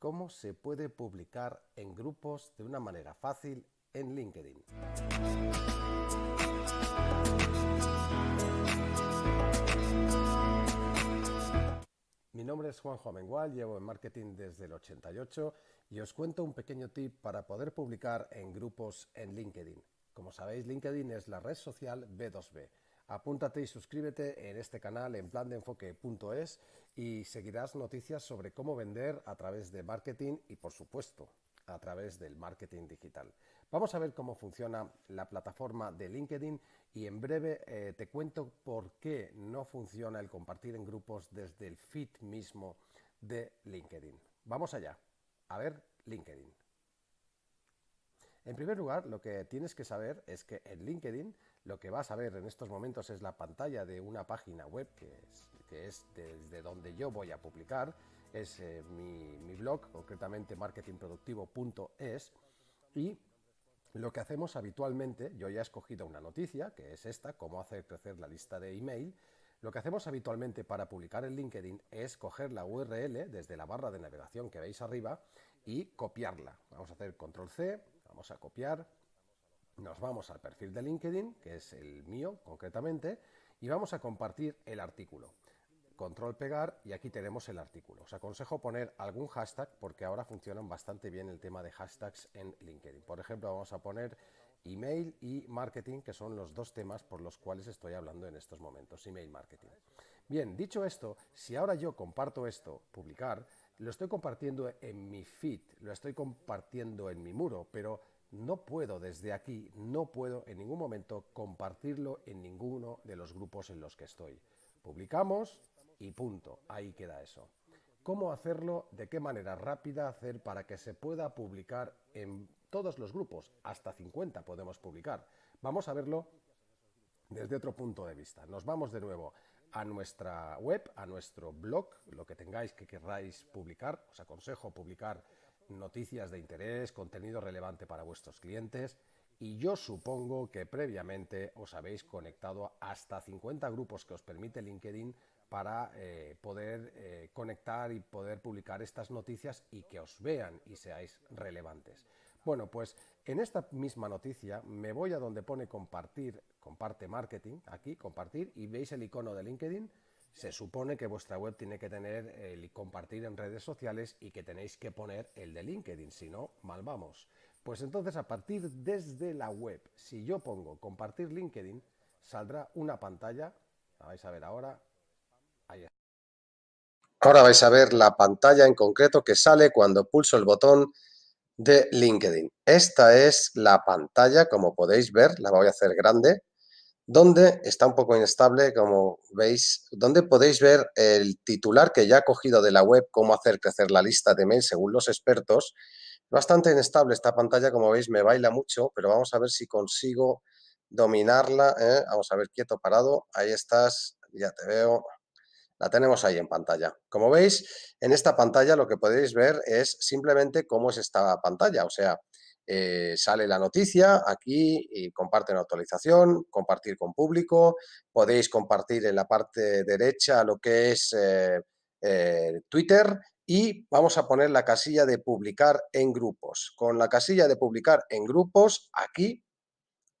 cómo se puede publicar en grupos de una manera fácil en LinkedIn. Mi nombre es Juanjo Amengual, llevo en marketing desde el 88 y os cuento un pequeño tip para poder publicar en grupos en LinkedIn. Como sabéis, LinkedIn es la red social B2B Apúntate y suscríbete en este canal en plandeenfoque.es y seguirás noticias sobre cómo vender a través de marketing y, por supuesto, a través del marketing digital. Vamos a ver cómo funciona la plataforma de LinkedIn y en breve eh, te cuento por qué no funciona el compartir en grupos desde el feed mismo de LinkedIn. Vamos allá. A ver LinkedIn. En primer lugar, lo que tienes que saber es que en LinkedIn lo que vas a ver en estos momentos es la pantalla de una página web que es, desde donde yo voy a publicar, es eh, mi, blog, concretamente marketingproductivo.es y lo que hacemos habitualmente, yo ya he escogido una noticia, que es esta, cómo hacer crecer la lista de email, lo que hacemos habitualmente para publicar en LinkedIn es coger la URL desde la barra de navegación que veis arriba y copiarla. Vamos a hacer control C, vamos a copiar, nos vamos al perfil de LinkedIn, que es el mío concretamente, y vamos a compartir el artículo. Control pegar y aquí tenemos el artículo. Os aconsejo poner algún hashtag porque ahora funcionan bastante bien el tema de hashtags en LinkedIn. Por ejemplo, vamos a poner email y marketing, que son los dos temas por los cuales estoy hablando en estos momentos, email marketing. Bien, dicho esto, si ahora yo comparto esto, publicar, lo estoy compartiendo en mi feed, lo estoy compartiendo en mi muro, pero no puedo desde aquí, no puedo en ningún momento compartirlo en ninguno de los grupos en los que estoy. Publicamos y punto, ahí queda eso. ¿Cómo hacerlo? ¿De qué manera rápida hacer para que se pueda publicar en todos los grupos? Hasta 50 podemos publicar. Vamos a verlo desde otro punto de vista. Nos vamos de nuevo a nuestra web, a nuestro blog, lo que tengáis que queráis publicar. Os aconsejo publicar noticias de interés, contenido relevante para vuestros clientes y yo supongo que previamente os habéis conectado hasta 50 grupos que os permite LinkedIn para eh, poder eh, conectar y poder publicar estas noticias y que os vean y seáis relevantes. Bueno, pues en esta misma noticia me voy a donde pone compartir, comparte marketing, aquí compartir y veis el icono de LinkedIn se supone que vuestra web tiene que tener el compartir en redes sociales y que tenéis que poner el de LinkedIn, si no, mal vamos. Pues entonces a partir desde la web, si yo pongo compartir LinkedIn, saldrá una pantalla, la vais a ver ahora, ahí está. Ahora vais a ver la pantalla en concreto que sale cuando pulso el botón de LinkedIn. Esta es la pantalla, como podéis ver, la voy a hacer grande, donde está un poco inestable, como veis, donde podéis ver el titular que ya ha cogido de la web, cómo hacer crecer la lista de mail según los expertos. Bastante inestable esta pantalla, como veis, me baila mucho, pero vamos a ver si consigo dominarla. ¿eh? Vamos a ver, quieto, parado. Ahí estás, ya te veo. La tenemos ahí en pantalla. Como veis, en esta pantalla lo que podéis ver es simplemente cómo es esta pantalla, o sea, eh, sale la noticia aquí y comparten actualización, compartir con público, podéis compartir en la parte derecha lo que es eh, eh, Twitter y vamos a poner la casilla de publicar en grupos. Con la casilla de publicar en grupos, aquí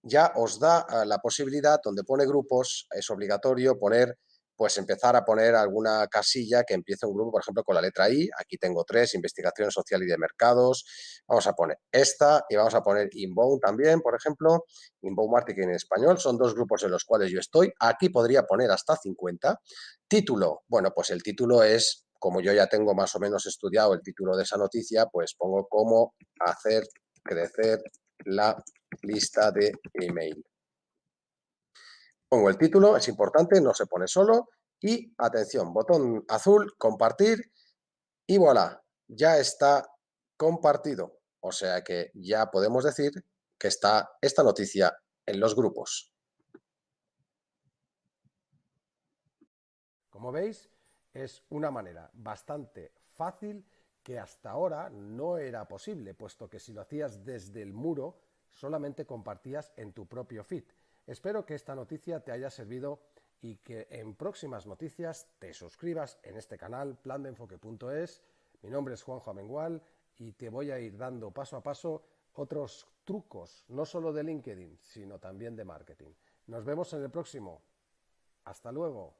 ya os da la posibilidad, donde pone grupos, es obligatorio poner pues empezar a poner alguna casilla que empiece un grupo, por ejemplo, con la letra I. Aquí tengo tres, investigación social y de mercados. Vamos a poner esta y vamos a poner Inbound también, por ejemplo. Inbound Marketing en español. Son dos grupos en los cuales yo estoy. Aquí podría poner hasta 50. Título. Bueno, pues el título es, como yo ya tengo más o menos estudiado el título de esa noticia, pues pongo cómo hacer crecer la lista de email. Pongo el título, es importante, no se pone solo. Y atención, botón azul, compartir y voilà, ya está compartido. O sea que ya podemos decir que está esta noticia en los grupos. Como veis, es una manera bastante fácil que hasta ahora no era posible, puesto que si lo hacías desde el muro, solamente compartías en tu propio feed. Espero que esta noticia te haya servido y que en próximas noticias te suscribas en este canal plandeenfoque.es, Mi nombre es Juanjo Amengual y te voy a ir dando paso a paso otros trucos, no solo de LinkedIn, sino también de marketing. Nos vemos en el próximo. Hasta luego.